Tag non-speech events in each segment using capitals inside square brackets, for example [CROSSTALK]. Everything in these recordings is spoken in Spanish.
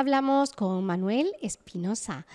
Hablamos con Manuel Espinosa.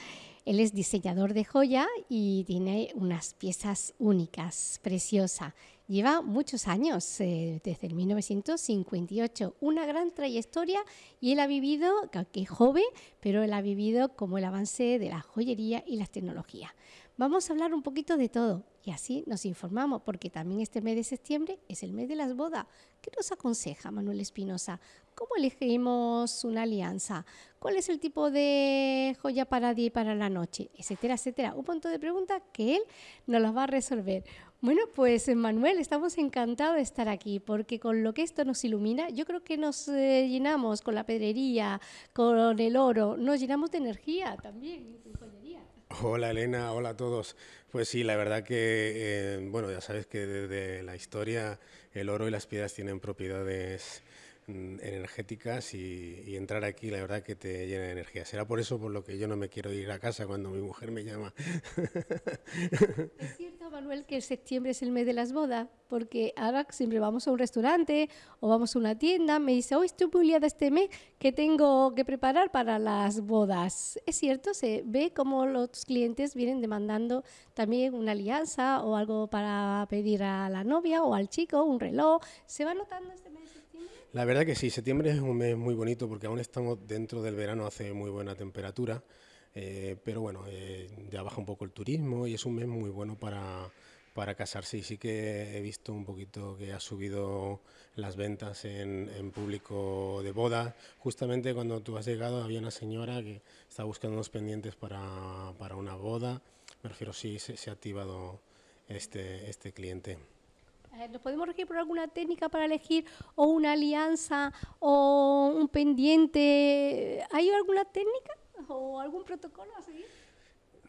Él es diseñador de joya y tiene unas piezas únicas, preciosa. Lleva muchos años, eh, desde el 1958, una gran trayectoria y él ha vivido, que joven, pero él ha vivido como el avance de la joyería y las tecnologías. Vamos a hablar un poquito de todo y así nos informamos, porque también este mes de septiembre es el mes de las bodas. ¿Qué nos aconseja Manuel Espinosa? ¿Cómo elegimos una alianza? ¿Cuál es el tipo de joya para día y para la noche? Etcétera, etcétera. Un montón de preguntas que él nos las va a resolver. Bueno, pues Manuel, estamos encantados de estar aquí, porque con lo que esto nos ilumina, yo creo que nos eh, llenamos con la pedrería, con el oro, nos llenamos de energía también en joyería. Hola Elena, hola a todos. Pues sí, la verdad que, eh, bueno, ya sabes que desde la historia el oro y las piedras tienen propiedades energéticas y, entrar aquí la verdad que te llena de energía. Será por eso por lo que yo no me quiero ir a casa cuando mi mujer me llama. [LAUGHS] Es cierto, Manuel, que septiembre es el mes de las bodas, porque ahora siempre vamos a un restaurante o vamos a una tienda, me dice, hoy estoy muy liada este mes, que tengo que preparar para las bodas? Es cierto, se ve como los clientes vienen demandando también una alianza o algo para pedir a la novia o al chico, un reloj. ¿Se va notando septiembre? La verdad que sí, septiembre es un mes muy bonito porque aún estamos dentro del verano, hace muy buena temperatura. Eh, pero bueno, eh, ya baja un poco el turismo y es un mes muy bueno para, para casarse y sí que he visto un poquito que ha subido las ventas en, en público de boda. Justamente cuando tú has llegado había una señora que estaba buscando unos pendientes para, para una boda. Me refiero, sí, se, se ha activado este, este cliente. Eh, ¿Nos podemos regir por alguna técnica para elegir o una alianza o un pendiente? ¿Hay alguna técnica? o algún protocolo a seguir?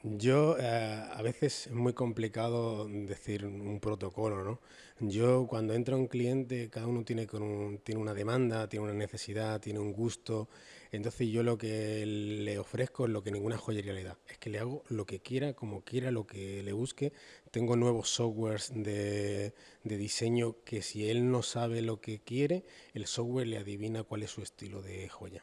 Yo, eh, a veces es muy complicado decir un protocolo, ¿no? Yo, cuando entra un cliente, cada uno tiene, con tiene una demanda, tiene una necesidad, tiene un gusto. Entonces, yo lo que le ofrezco es lo que ninguna joyería le da. Es que le hago lo que quiera, como quiera, lo que le busque. Tengo nuevos softwares de, de diseño que si él no sabe lo que quiere, el software le adivina cuál es su estilo de joya.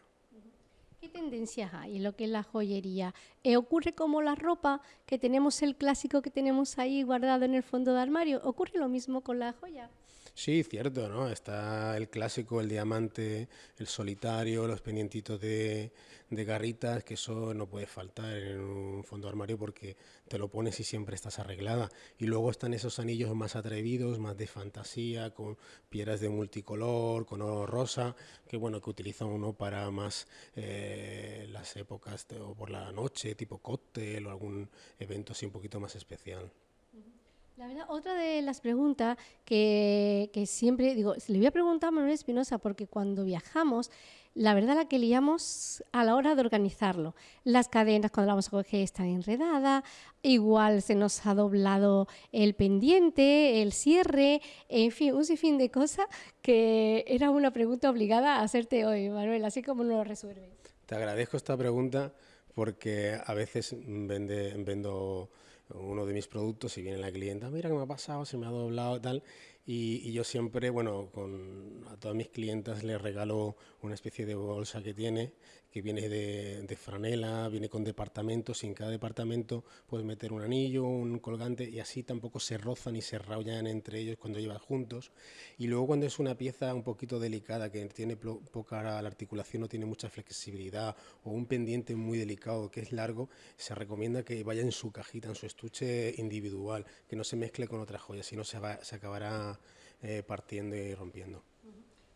¿Qué tendencias hay en lo que es la joyería? Eh, ¿Ocurre como la ropa, que tenemos el clásico que tenemos ahí guardado en el fondo de armario? ¿Ocurre lo mismo con la joya? Sí, cierto, ¿no? Está el clásico, el diamante, el solitario, los pendientitos de, de garritas, que eso no puede faltar en un fondo de armario porque te lo pones y siempre estás arreglada. Y luego están esos anillos más atrevidos, más de fantasía, con piedras de multicolor, con oro rosa, que bueno, que utiliza uno para más eh, las épocas o por la noche, tipo cóctel o algún evento así un poquito más especial. La verdad, otra de las preguntas que, que, siempre digo, le voy a preguntar a Manuel Espinosa porque cuando viajamos, la verdad la que liamos a la hora de organizarlo. Las cadenas cuando la vamos a coger están enredadas, igual se nos ha doblado el pendiente, el cierre, en fin, un sinfín de cosas que era una pregunta obligada a hacerte hoy, Manuel, así como no lo resuelve. Te agradezco esta pregunta porque a veces vende, vendo uno de mis productos y viene la clienta, mira qué me ha pasado, se me ha doblado tal, y, y, yo siempre, bueno, con, a todas mis clientas les regalo una especie de bolsa que tiene, que viene de, de franela, viene con departamentos, y en cada departamento puedes meter un anillo, un colgante, y así tampoco se rozan y se raullan entre ellos cuando llevas juntos. Y luego cuando es una pieza un poquito delicada, que tiene poca la articulación, no tiene mucha flexibilidad, o un pendiente muy delicado que es largo, se recomienda que vaya en su cajita, en su estuche individual, que no se mezcle con otras joyas, si no se, va, se acabará eh, partiendo y rompiendo.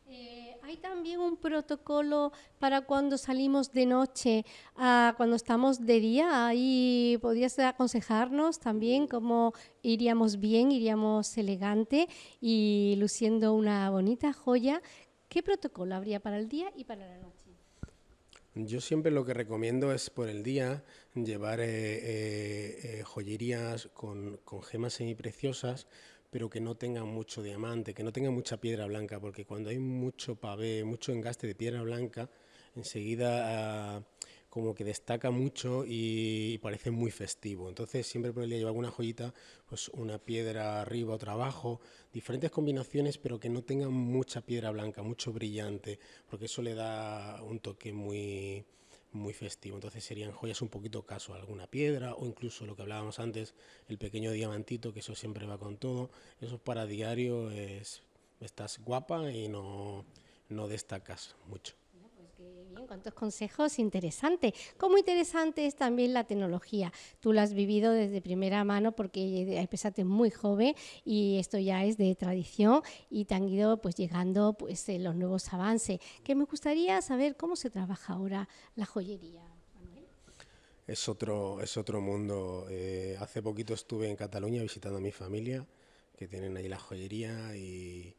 Eh, ¿Hay también un protocolo para cuando salimos de noche, a cuando estamos de día? Ahí podrías aconsejarnos también cómo iríamos bien, iríamos elegante y luciendo una bonita joya. ¿Qué protocolo habría para el día y para la noche? Yo siempre lo que recomiendo es por el día llevar eh joyerías con, con gemas semipreciosas pero que no tengan mucho diamante, que no tengan mucha piedra blanca, porque cuando hay mucho pavé, mucho engaste de piedra blanca, enseguida uh, como que destaca mucho y, parece muy festivo. Entonces siempre día llevar una joyita, pues una piedra arriba, otra abajo, diferentes combinaciones, pero que no tengan mucha piedra blanca, mucho brillante, porque eso le da un toque muy muy festivo. Entonces serían joyas un poquito caso, alguna piedra o incluso lo que hablábamos antes, el pequeño diamantito, que eso siempre va con todo. Eso para diario es, estás guapa y no, no destacas mucho bien, cuántos consejos interesantes. Como interesante es también la tecnología. Tú la has vivido desde primera mano porque empezaste muy joven y esto ya es de tradición y te han ido pues llegando pues los nuevos avances. Que me gustaría saber cómo se trabaja ahora la joyería. Es otro, es otro mundo. Eh, hace poquito estuve en Cataluña visitando a mi familia, que tienen ahí la joyería y,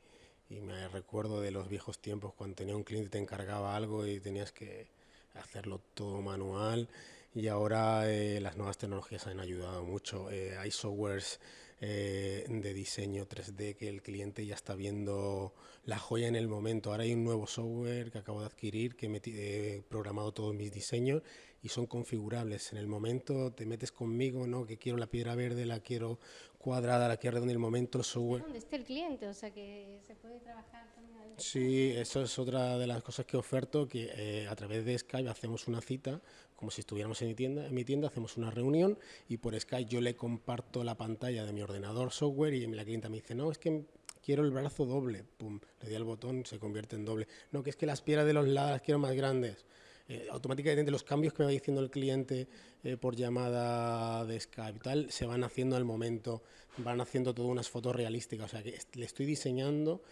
y me recuerdo de los viejos tiempos cuando tenía un cliente te encargaba algo y tenías que hacerlo todo manual y ahora eh, las nuevas tecnologías han ayudado mucho. Eh, hay softwares eh, de diseño 3D que el cliente ya está viendo la joya en el momento. Ahora hay un nuevo software que acabo de adquirir que he programado todos mis diseños y son configurables. En el momento te metes conmigo, ¿no? Que quiero la piedra verde, la quiero cuadrada, la quiero redonda, en el momento software... ¿Dónde está el cliente? O sea, que se puede trabajar también Sí, eso es otra de las cosas que oferto, que eh, a través de Skype hacemos una cita, como si estuviéramos en mi tienda, en mi tienda hacemos una reunión y por Skype yo le comparto la pantalla de mi ordenador software y la clienta me dice, no, es que quiero el brazo doble, pum, le di al botón, se convierte en doble. No, que es que las piedras de los lados las quiero más grandes eh, automáticamente los cambios que me va diciendo el cliente eh, por llamada de Skype tal, se van haciendo al momento, van haciendo todas unas fotos realísticas, o sea que le estoy diseñando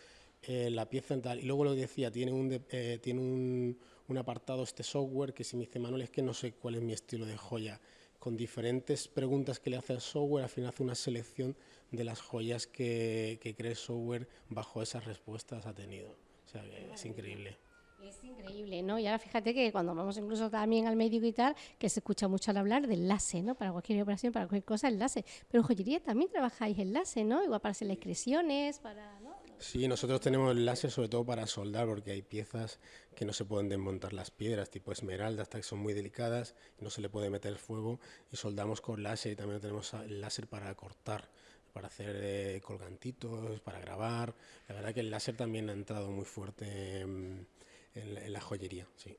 eh, la pieza en tal. Y luego lo decía, tiene un, tiene un, un, apartado este software que si me dice Manuel es que no sé cuál es mi estilo de joya, con diferentes preguntas que le hace el software, al final hace una selección de las joyas que, que cree el software bajo esas respuestas ha tenido. O sea que es increíble. Es increíble, ¿no? Y ahora fíjate que cuando vamos incluso también al médico y tal, que se escucha mucho al hablar del láser, ¿no? Para cualquier operación, para cualquier cosa, láser. Pero en joyería también trabajáis láser, ¿no? Igual para hacer las expresiones, para... ¿no? Sí, nosotros tenemos láser sobre todo para soldar, porque hay piezas que no se pueden desmontar las piedras, tipo esmeralda, hasta que son muy delicadas, no se le puede meter fuego, y soldamos con láser, y también tenemos el láser para cortar para hacer eh, colgantitos, para grabar. La verdad que el láser también ha entrado muy fuerte en, la joyería, sí.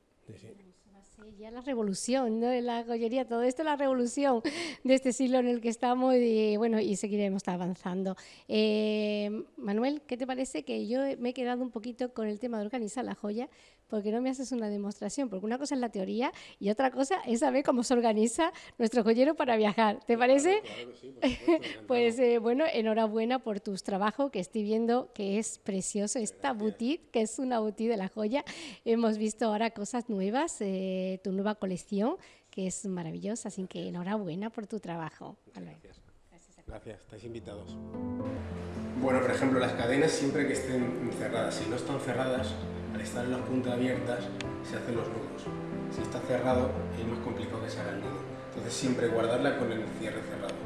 Ya la revolución, ¿no? La joyería, todo esto es la revolución de este siglo en el que estamos y bueno, y seguiremos avanzando. Eh, Manuel, ¿qué te parece que yo me he quedado un poquito con el tema de organizar la joya? Porque no me haces una demostración, porque una cosa es la teoría y otra cosa es saber cómo se organiza nuestro joyero para viajar. ¿Te parece? [LAUGHS] pues eh, bueno, enhorabuena por tus trabajos, que estoy viendo que es precioso esta boutique, que es una boutique de la joya. Hemos visto ahora cosas nuevas, eh, tu nueva colección, que es maravillosa, así que enhorabuena por tu trabajo. Gracias. Gracias, estáis invitados. Bueno, por ejemplo, las cadenas siempre que estén cerradas, si no están cerradas, al estar en las puntas abiertas se hacen los nudos. Si está cerrado es más complicado que se haga el nudo. Entonces siempre guardarla con el cierre cerrado,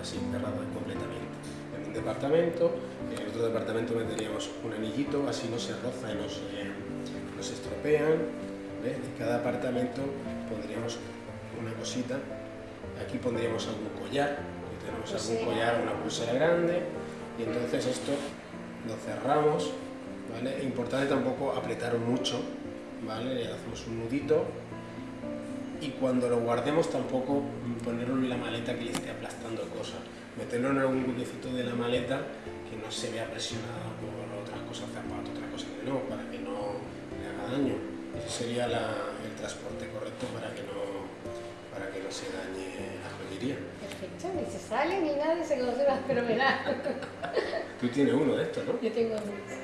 así cerrado completamente. En un departamento, en otro departamento meteríamos un anillito, así no se roza y no se, no se estropean. En cada apartamento pondríamos una cosita. Aquí pondríamos algún collar, tenemos algún collar, una pulsera grande, y entonces esto lo cerramos ¿vale? Importante tampoco apretar mucho, ¿vale? Le hacemos un nudito y cuando lo guardemos tampoco ponerlo en la maleta que le esté aplastando cosas. Meterlo en algún huequecito de la maleta que no se vea presionado por otras cosas, zapatos, otras cosas que no, para que no le haga daño. Ese sería el transporte correcto para que no, para que no se dañe la joyería. Perfecto, ni se sale ni nada, se conserva fenomenal. Tú tienes uno de estos, ¿no? Yo tengo uno.